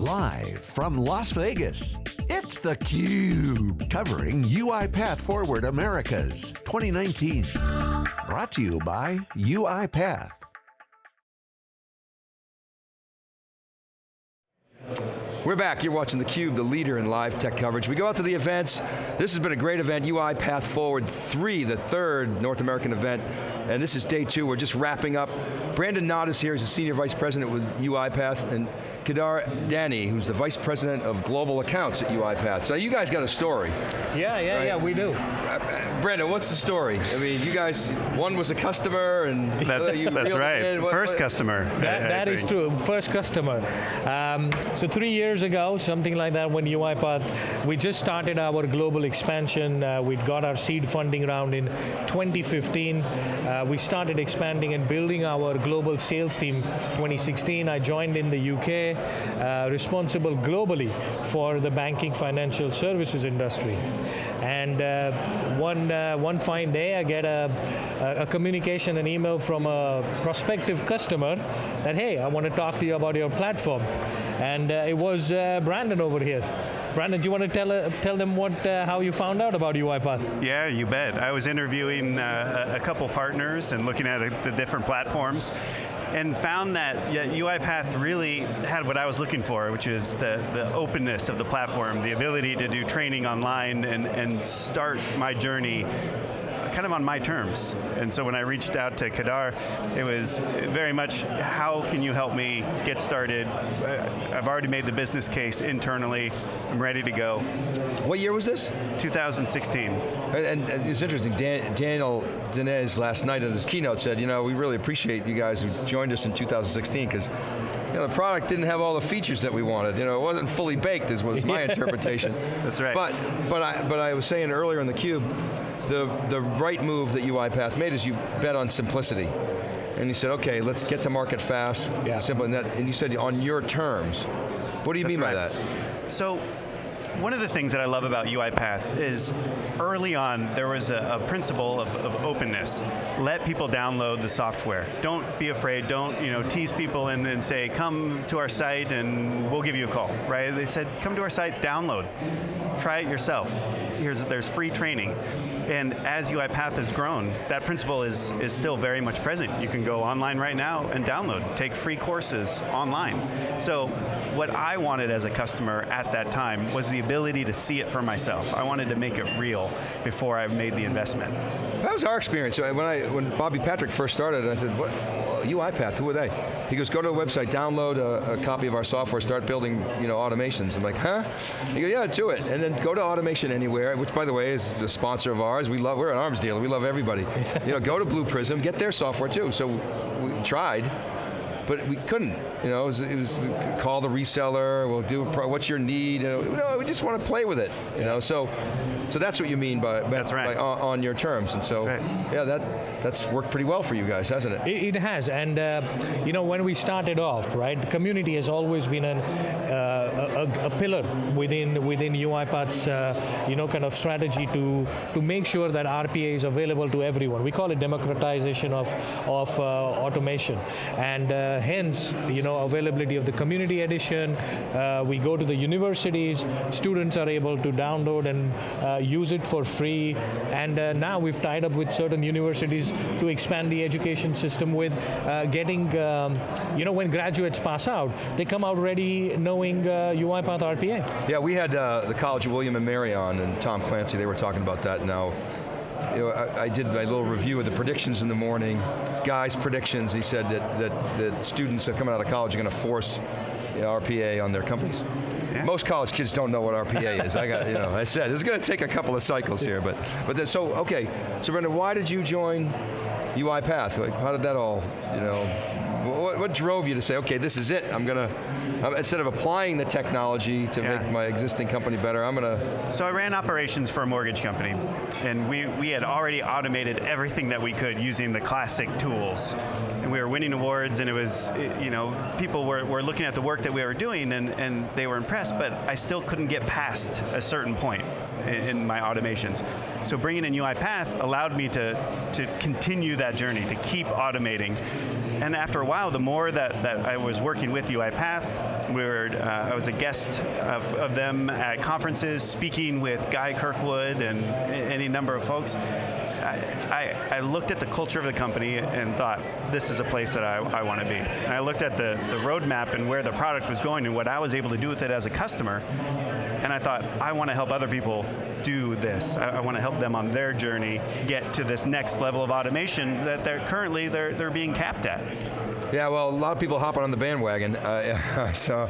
Live from Las Vegas, it's theCUBE, covering UiPath Forward Americas 2019. Brought to you by UiPath. We're back, you're watching theCUBE, the leader in live tech coverage. We go out to the events. This has been a great event, UiPath Forward 3, the third North American event. And this is day two, we're just wrapping up. Brandon Nott is here, he's a Senior Vice President with UiPath, and Kedar Dani, who's the Vice President of Global Accounts at UiPath. So you guys got a story. Yeah, yeah, right? yeah, we do. Uh, Brandon, what's the story? I mean, you guys, one was a customer and- That's, that's right, what, first what, customer. That, that is true, first customer. Um, so three years ago, something like that, when UiPath, we just started our global expansion. Uh, we got our seed funding round in 2015. Uh, we started expanding and building our global sales team 2016. I joined in the UK, uh, responsible globally for the banking financial services industry. And uh, one, uh, one fine day, I get a, a, communication, an email from a prospective customer that, hey, I want to talk to you about your platform. And uh, it was uh, Brandon over here. Brandon, do you want to tell, uh, tell them what, uh, how you found out about UiPath? Yeah, you bet. I was interviewing uh, a couple partners and looking at the different platforms and found that yeah, UiPath really had what I was looking for, which is the, the openness of the platform, the ability to do training online and, and start my journey kind of on my terms. And so when I reached out to Kedar, it was very much, how can you help me get started? Uh, I've already made the business case internally, I'm ready to go. What year was this? 2016. And, and it's interesting, Dan, Daniel Dines last night in his keynote said, you know, we really appreciate you guys who joined us in 2016, because know, the product didn't have all the features that we wanted. You know, it wasn't fully baked, is was my interpretation. That's right. But, but, I, but I was saying earlier in the cube, the, the right move that UiPath made is you bet on simplicity. And you said, okay, let's get to market fast, yeah. simple, and, that, and you said on your terms. What do you That's mean right. by that? So, one of the things that I love about UiPath is early on there was a, a principle of, of, openness. Let people download the software. Don't be afraid, don't you know, tease people and then say, come to our site and we'll give you a call, right? They said, come to our site, download. Try it yourself. Here's, there's free training. And as UiPath has grown, that principle is, is still very much present. You can go online right now and download, take free courses online. So what I wanted as a customer at that time was the ability to see it for myself. I wanted to make it real before I made the investment. That was our experience. Uh, when, I, when Bobby Patrick first started, I said, what, UiPath, who are they? He goes, go to the website, download a, a, copy of our software, start building you know, automations. I'm like, huh? He goes, yeah, do it. And then go to Automation Anywhere, which by the way is a sponsor of ours. We love, we're an arms dealer, we love everybody. you know, go to Blue Prism, get their software too. So we tried, but we couldn't. You know, it was, it was call the reseller. We'll do. What's your need? You know, no, we just want to play with it. You know, so so that's what you mean by, by that's right. By, on, on, your terms. And so right. yeah, that that's worked pretty well for you guys, hasn't it? It, it has, and uh, you know, when we started off, right, the community has always been an, uh, a, a, pillar within within UiPath's uh, you know kind of strategy to to make sure that RPA is available to everyone. We call it democratization of of uh, automation, and uh, hence you know availability of the community edition. Uh, we go to the universities, students are able to download and use it for free, and now we've tied up with certain universities to expand the education system with getting um, you know when graduates pass out, they come out ready knowing uh, UiPath RPA. Yeah, we had uh, the College of William and Mary on and Tom Clancy, they were talking about that now. You know, I, I, did my little review of the predictions in the morning. Guy's predictions, he said that, that, that students that coming out of college are going to force RPA on their companies. Most college kids don't know what RPA is. I got, you know, I said, it's going to take a couple of cycles here, but, but then, so, okay, so Brenda, why did you join UiPath? How did that all, you know, what, what, drove you to say, okay, this is it, I'm going to, instead of applying the technology to yeah. make my existing company better, I'm going to... So I ran operations for a mortgage company, and we, we had already automated everything that we could using the classic tools. And we were winning awards, and it was, you know, people were, were looking at the work that we were doing, and, and they were impressed, but I still couldn't get past a certain point in, in my automations. So bringing in UiPath allowed me to, to continue that journey, to keep automating and after a while, the more that, that I was working with UiPath, we were, uh, I was a guest of, of them at conferences, speaking with Guy Kirkwood and any number of folks. I, I, I, looked at the culture of the company and thought, this is a place that I, I want to be. And I looked at the, the roadmap and where the product was going and what I was able to do with it as a customer, and I thought, I want to help other people do this. I, I want to help them on their journey get to this next level of automation that they're currently they're, they're being capped at. Yeah, well, a lot of people hopping on the bandwagon. Uh, so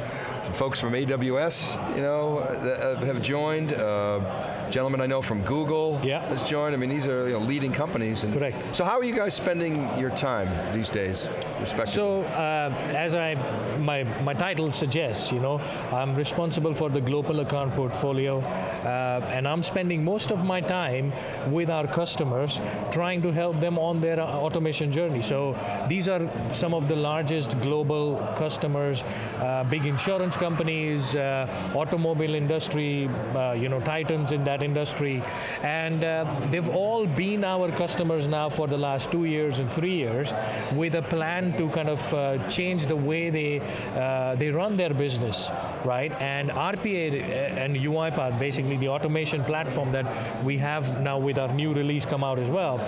folks from AWS, you know, uh, have joined. Uh, gentleman I know from Google yeah. has joined. I mean, these are you know, leading companies. And Correct. So how are you guys spending your time these days, respectively? So, uh, as I, my, my title suggests, you know, I'm responsible for the global account portfolio, uh, and I'm spending most of my time with our customers, trying to help them on their automation journey. So, these are some of the largest global customers, uh, big insurance companies, uh, automobile industry, uh, you know, titans in that industry. And uh, they've all been our customers now for the last two years and three years with a plan to kind of uh, change the way they, uh, they run their business, right? And RPA uh, and UiPath, basically the automation platform that we have now with our new release come out as well,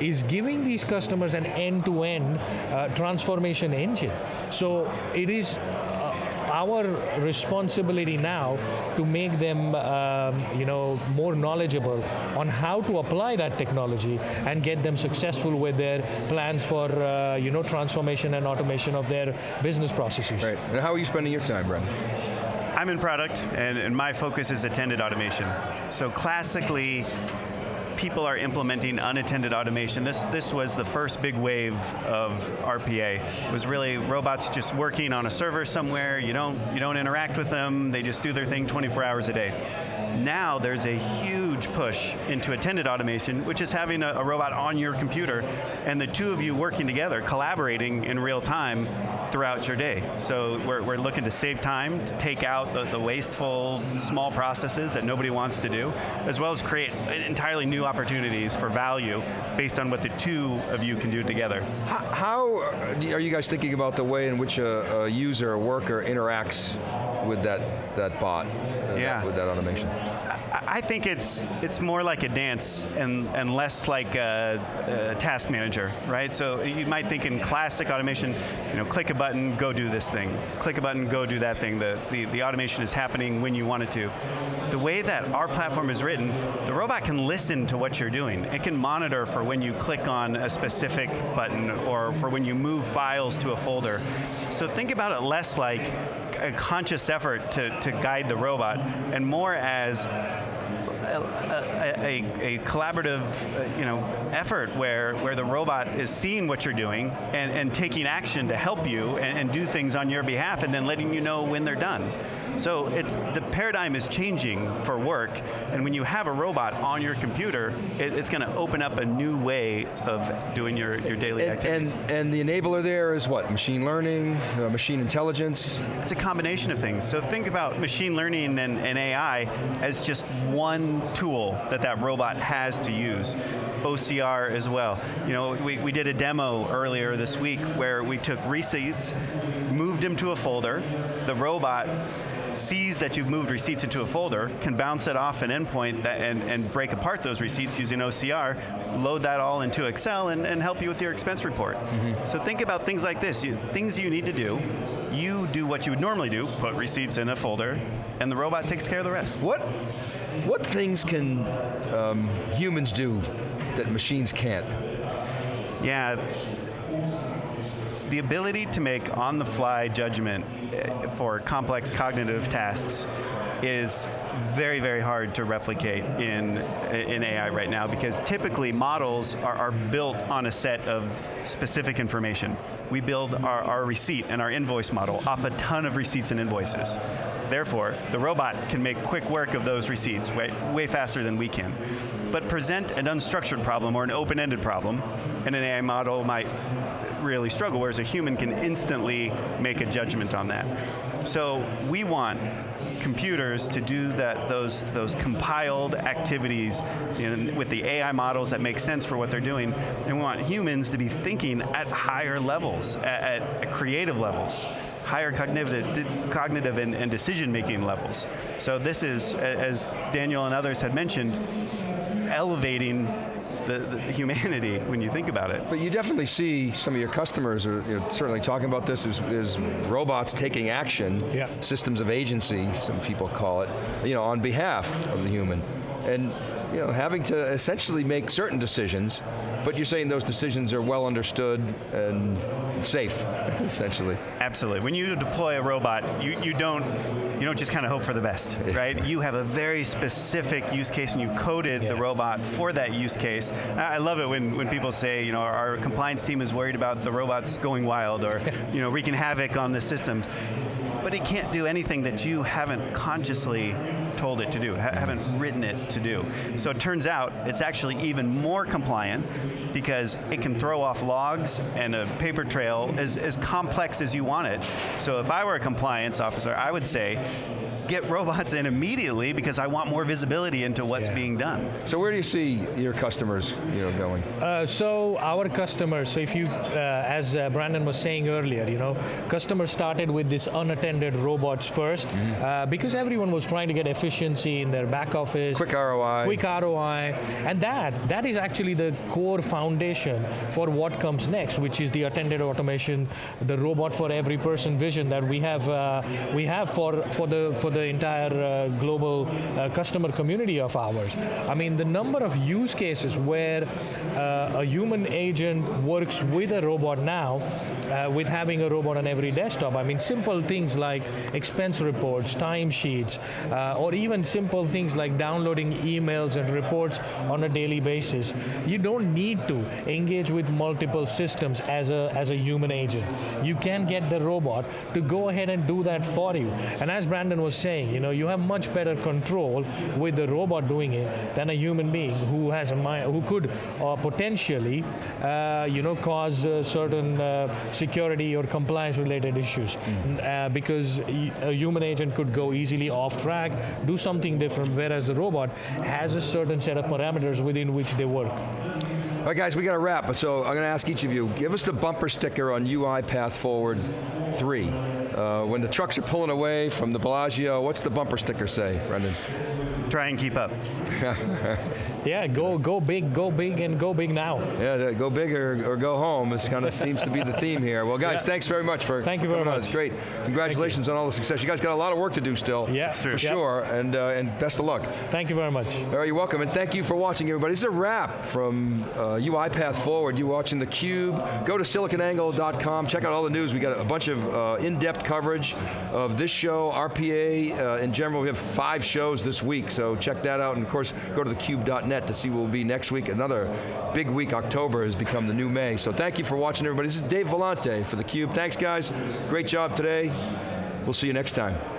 is giving these customers an end-to-end -end, transformation engine. So it is our responsibility now to make them, um, you know, more knowledgeable on how to apply that technology and get them successful with their plans for, uh, you know, transformation and automation of their business processes. Right. And how are you spending your time, Brad? I'm in product, and, and my focus is attended automation. So classically, people are implementing unattended automation. This, this was the first big wave of RPA. It was really robots just working on a server somewhere, you don't, you don't interact with them, they just do their thing 24 hours a day. Now there's a huge push into attended automation, which is having a, a robot on your computer, and the two of you working together, collaborating in real time throughout your day. So we're, we're looking to save time, to take out the, the wasteful, small processes that nobody wants to do, as well as create entirely new opportunities for value based on what the two of you can do together. How, how are you guys thinking about the way in which a, a user, a worker interacts with that, that bot, uh, yeah. that, with that automation? I think it's it's more like a dance and, and less like a, a, task manager, right? So you might think in classic automation, you know, click a button, go do this thing. Click a button, go do that thing. The, the, the automation is happening when you want it to. The way that our platform is written, the robot can listen to what you're doing. It can monitor for when you click on a specific button or for when you move files to a folder. So think about it less like a conscious effort to, to guide the robot and more as a, a, a, collaborative uh, you know, effort where, where the robot is seeing what you're doing and, and taking action to help you and, and do things on your behalf and then letting you know when they're done. So it's the paradigm is changing for work, and when you have a robot on your computer, it, it's going to open up a new way of doing your, your daily and, activities. And, and the enabler there is what? Machine learning, uh, machine intelligence? It's a combination of things. So think about machine learning and, and AI as just one tool that that robot has to use. OCR as well. You know, we, we did a demo earlier this week where we took receipts, moved them to a folder, the robot sees that you've moved receipts into a folder, can bounce it off an endpoint that, and, and break apart those receipts using OCR, load that all into Excel and, and help you with your expense report. Mm -hmm. So think about things like this, you, things you need to do, you do what you would normally do, put receipts in a folder, and the robot takes care of the rest. What, what things can um, humans do that machines can't? Yeah, the ability to make on-the-fly judgment eh, for complex cognitive tasks is very, very hard to replicate in, in AI right now because typically models are, are built on a set of specific information. We build our, our receipt and our invoice model off a ton of receipts and invoices. Therefore, the robot can make quick work of those receipts way, way faster than we can. But present an unstructured problem or an open-ended problem, and an AI model might really struggle, whereas a human can instantly make a judgment on that. So we want computers to do that, those, those compiled activities with the AI models that make sense for what they're doing, and we want humans to be thinking at higher levels, at, at creative levels higher cognitive, cognitive and, and decision-making levels. So this is, as Daniel and others had mentioned, elevating the, the, humanity when you think about it. But you definitely see some of your customers are you know, certainly talking about this as, as robots taking action, yeah. systems of agency, some people call it, you know, on behalf of the human. And you know, having to essentially make certain decisions, but you're saying those decisions are well understood and safe, essentially. Absolutely. When you deploy a robot, you, you don't you don't just kind of hope for the best, right? You have a very specific use case and you coded yeah. the robot for that use case. I love it when, when people say, you know, our compliance team is worried about the robots going wild or, you know, wreaking havoc on the systems but it can't do anything that you haven't consciously told it to do, ha haven't written it to do. So it turns out it's actually even more compliant because it can throw off logs and a paper trail as, as complex as you want it. So if I were a compliance officer, I would say, get robots in immediately because I want more visibility into what's yeah. being done. So where do you see your customers you know, going? Uh, so our customers, so if you, uh, as uh, Brandon was saying earlier, you know, customers started with this unattended robots 1st mm -hmm. because everyone was trying to get efficiency in their back office. Quick ROI. Quick ROI. And that, that is actually the core foundation for what comes next, which is the attended automation, the robot for every person vision that we have, uh, we have for, for, the, for the entire uh, global uh, customer community of ours. I mean, the number of use cases where uh, a human agent works with a robot now, uh, with having a robot on every desktop. I mean, simple things like expense reports, timesheets, uh, or even simple things like downloading emails and reports on a daily basis. You don't need to engage with multiple systems as a, as a human agent. You can get the robot to go ahead and do that for you. And as Brandon was saying, you know, you have much better control with the robot doing it than a human being who has a mind, who could uh, potentially, uh, you know, cause uh, certain uh, security or compliance related issues. Mm. because a human agent could go easily off track, do something different, whereas the robot has a certain set of parameters within which they work. All right, guys, we got to wrap, so I'm going to ask each of you, give us the bumper sticker on UiPath Forward 3. Uh, when the trucks are pulling away from the Bellagio, what's the bumper sticker say, Brendan? Try and keep up. yeah, go go big, go big, and go big now. Yeah, go big or, or go home. This kind of seems to be the theme here. Well, guys, yeah. thanks very much for Thank for you very much. On. It's great. Congratulations on all the success. You guys got a lot of work to do still. Yeah, for yep. sure. And uh, and best of luck. Thank you very much. All right, you're welcome, and thank you for watching, everybody. This is a wrap from uh, UiPath Forward. You watching the Cube? Go to siliconangle.com. Check out all the news. We got a bunch of uh, in-depth coverage of this show, RPA uh, in general. We have five shows this week, so check that out. And of course, go to thecube.net to see what will be next week. Another big week, October has become the new May. So thank you for watching, everybody. This is Dave Vellante for theCUBE. Thanks, guys. Great job today. We'll see you next time.